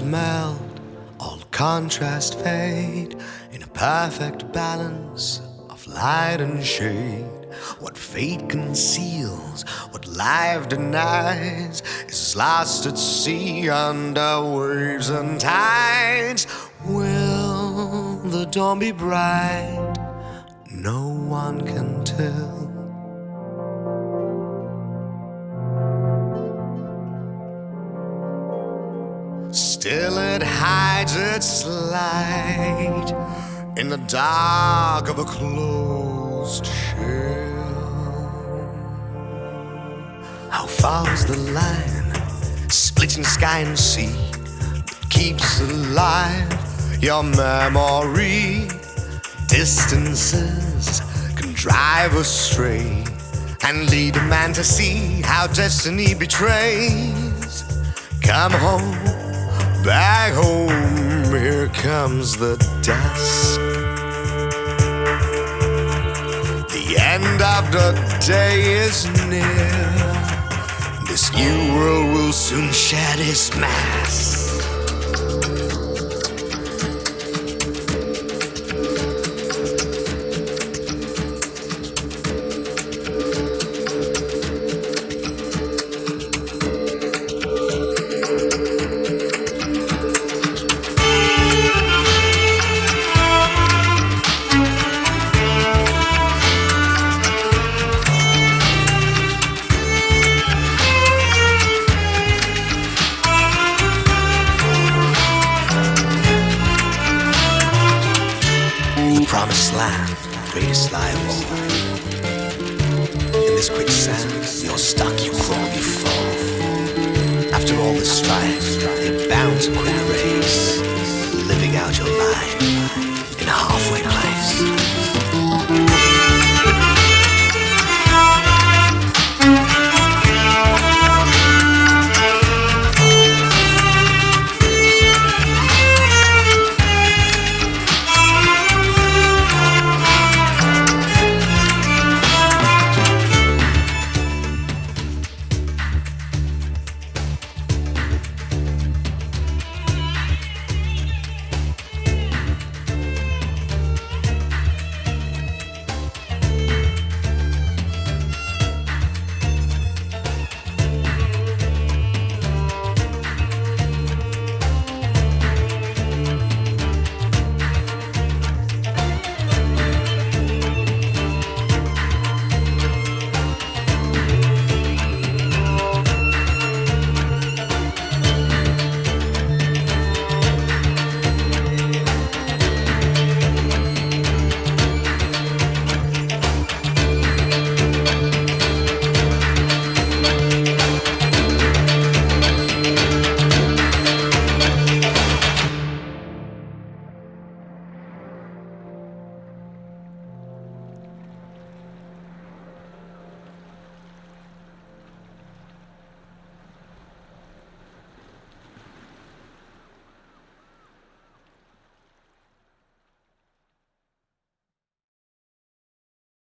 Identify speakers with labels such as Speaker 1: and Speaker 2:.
Speaker 1: melt, all contrast fade in a perfect balance of light and shade. What fate conceals, what life denies, is lost at sea under waves and tides. Will the dawn be bright? No one can tell. Still it hides its light in the dark of a closed shell. How far's the line splitting sky and sea that keeps alive your memory? Distances can drive us astray and lead a man to see how destiny betrays. Come home, back home, here comes the dusk. The end of the day is near. This new world will soon shed its mask. Promised greatest lie of all. In this quicksand, you're stuck, you crawl, you fall. After all the strife, you're bound to quit the race,